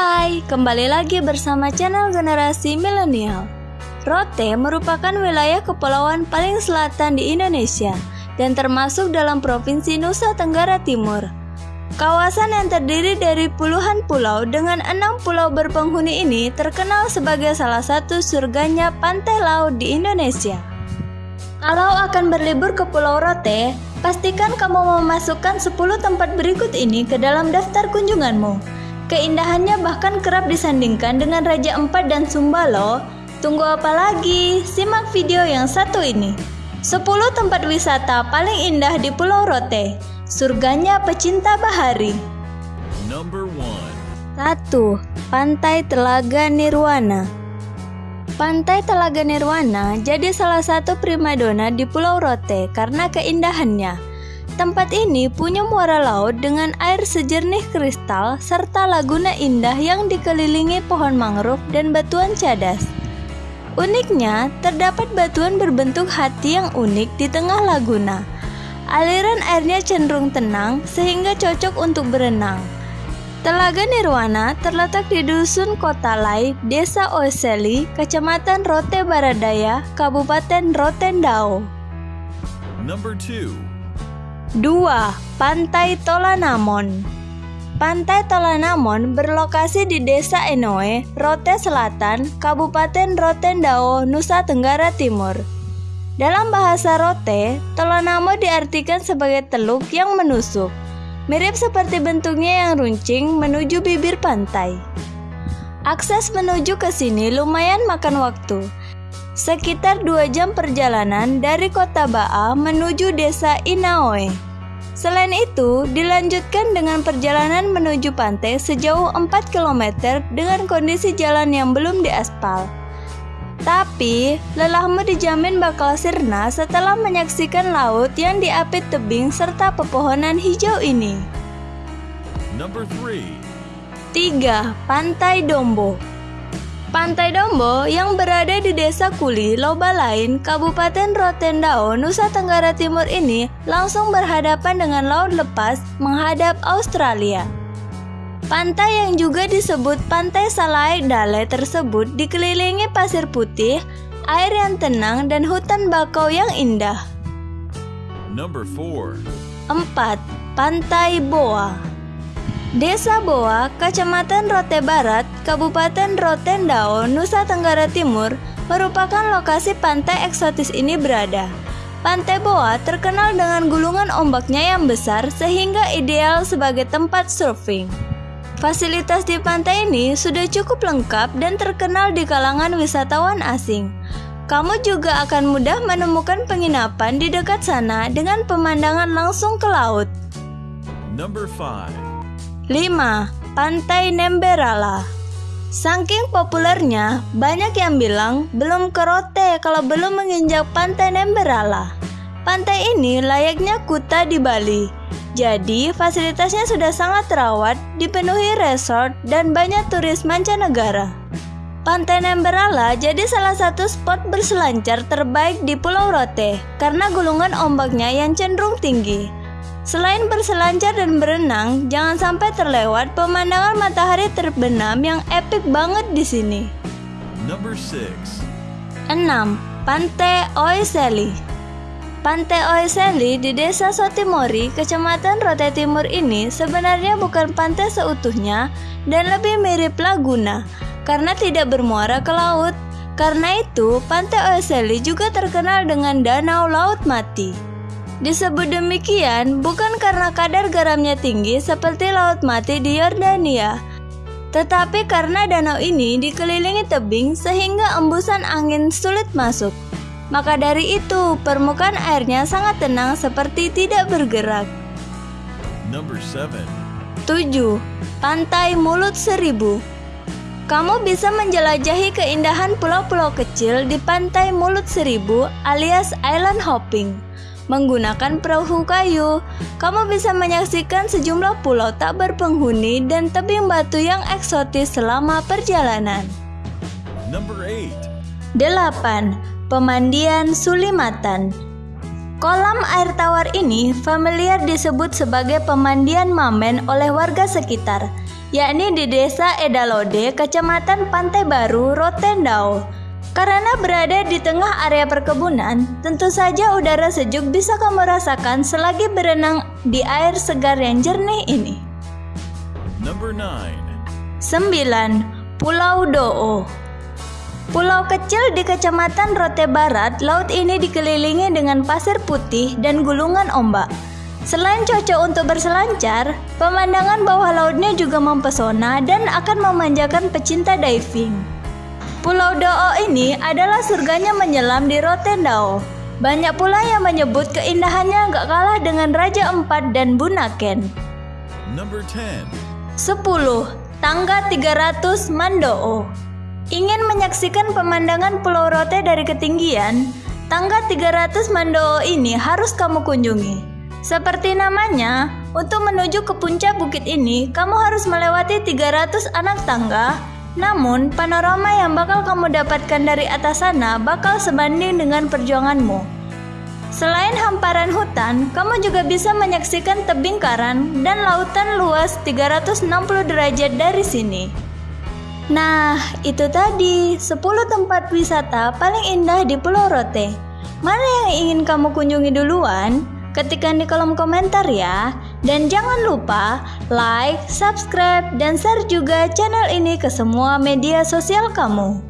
Hai, kembali lagi bersama channel Generasi Milenial. Rote merupakan wilayah kepulauan paling selatan di Indonesia dan termasuk dalam Provinsi Nusa Tenggara Timur. Kawasan yang terdiri dari puluhan pulau dengan enam pulau berpenghuni ini terkenal sebagai salah satu surganya pantai laut di Indonesia. Kalau akan berlibur ke Pulau Rote, pastikan kamu memasukkan 10 tempat berikut ini ke dalam daftar kunjunganmu. Keindahannya bahkan kerap disandingkan dengan Raja Empat dan Sumba loh. Tunggu apa lagi? Simak video yang satu ini. 10 tempat wisata paling indah di Pulau Rote. Surganya pecinta bahari. Number one. 1. Pantai Telaga Nirwana Pantai Telaga Nirwana jadi salah satu primadona di Pulau Rote karena keindahannya. Tempat ini punya muara laut dengan air sejernih kristal serta laguna indah yang dikelilingi pohon mangrove dan batuan cadas. Uniknya, terdapat batuan berbentuk hati yang unik di tengah laguna. Aliran airnya cenderung tenang sehingga cocok untuk berenang. Telaga Nirwana terletak di Dusun Kota Lai, Desa Oseli, Kecamatan Rote Baradaya, Kabupaten Rotendao. Number two. 2. Pantai Tolanamon Pantai Tolanamon berlokasi di Desa Enoe, Rote Selatan, Kabupaten Rotendao, Nusa Tenggara Timur. Dalam bahasa Rote, Tolanamo diartikan sebagai teluk yang menusuk, mirip seperti bentuknya yang runcing menuju bibir pantai. Akses menuju ke sini lumayan makan waktu, sekitar dua jam perjalanan dari kota Baa menuju desa Inaoe. Selain itu, dilanjutkan dengan perjalanan menuju pantai sejauh 4 km dengan kondisi jalan yang belum diaspal. Tapi, lelahmu dijamin bakal sirna setelah menyaksikan laut yang diapit tebing serta pepohonan hijau ini. Number three. 3. Pantai Dombo Pantai Dombo yang berada di Desa Kuli, Loba Lain, Kabupaten Rotendao, Nusa Tenggara Timur ini langsung berhadapan dengan laut lepas menghadap Australia. Pantai yang juga disebut Pantai Salai Dale tersebut dikelilingi pasir putih, air yang tenang dan hutan bakau yang indah. Number four. 4. Pantai Boa Desa Boa, Kecamatan Rote Barat, Kabupaten Rotendao, Nusa Tenggara Timur, merupakan lokasi pantai eksotis ini berada. Pantai Boa terkenal dengan gulungan ombaknya yang besar sehingga ideal sebagai tempat surfing. Fasilitas di pantai ini sudah cukup lengkap dan terkenal di kalangan wisatawan asing. Kamu juga akan mudah menemukan penginapan di dekat sana dengan pemandangan langsung ke laut. Number five. 5. Pantai Nemberala Saking populernya, banyak yang bilang belum ke Rote kalau belum menginjak Pantai Nemberala. Pantai ini layaknya kuta di Bali. Jadi, fasilitasnya sudah sangat terawat, dipenuhi resort, dan banyak turis mancanegara. Pantai Nemberala jadi salah satu spot berselancar terbaik di Pulau Rote karena gulungan ombaknya yang cenderung tinggi. Selain berselancar dan berenang, jangan sampai terlewat pemandangan matahari terbenam yang epik banget di sini. Number six. 6. Pantai Oiseli Pantai Oiseli di Desa Sotimori, Kecamatan Rote Timur ini sebenarnya bukan pantai seutuhnya dan lebih mirip laguna karena tidak bermuara ke laut. Karena itu, Pantai Oiseli juga terkenal dengan danau laut mati. Disebut demikian bukan karena kadar garamnya tinggi seperti laut mati di Yordania, tetapi karena danau ini dikelilingi tebing sehingga embusan angin sulit masuk. Maka dari itu, permukaan airnya sangat tenang seperti tidak bergerak. Number seven. 7. Pantai Mulut Seribu Kamu bisa menjelajahi keindahan pulau-pulau kecil di Pantai Mulut Seribu alias island hopping. Menggunakan perahu kayu, kamu bisa menyaksikan sejumlah pulau tak berpenghuni dan tebing batu yang eksotis selama perjalanan. Number eight. 8. Pemandian Sulimatan Kolam air tawar ini familiar disebut sebagai pemandian mamen oleh warga sekitar. yakni di Desa Edalode, Kecamatan Pantai Baru, Rotendao. Karena berada di tengah area perkebunan, tentu saja udara sejuk bisa kamu rasakan selagi berenang di air segar yang jernih ini. Number 9. 9. Pulau Doo Pulau kecil di Kecamatan Rote Barat, laut ini dikelilingi dengan pasir putih dan gulungan ombak. Selain cocok untuk berselancar, pemandangan bawah lautnya juga mempesona dan akan memanjakan pecinta diving. Pulau Doo ini adalah surganya menyelam di Rotendao. Banyak pula yang menyebut keindahannya gak kalah dengan Raja Empat dan Bunaken. Number 10. 10. Tangga 300 Mandoo Ingin menyaksikan pemandangan Pulau Rote dari ketinggian, tangga 300 Mandoo ini harus kamu kunjungi. Seperti namanya, untuk menuju ke puncak bukit ini, kamu harus melewati 300 anak tangga. Namun, panorama yang bakal kamu dapatkan dari atas sana bakal sebanding dengan perjuanganmu. Selain hamparan hutan, kamu juga bisa menyaksikan tebing karang dan lautan luas 360 derajat dari sini. Nah, itu tadi 10 tempat wisata paling indah di Pulau Rote. Mana yang ingin kamu kunjungi duluan? Ketikkan di kolom komentar ya. Dan jangan lupa like, subscribe, dan share juga channel ini ke semua media sosial kamu.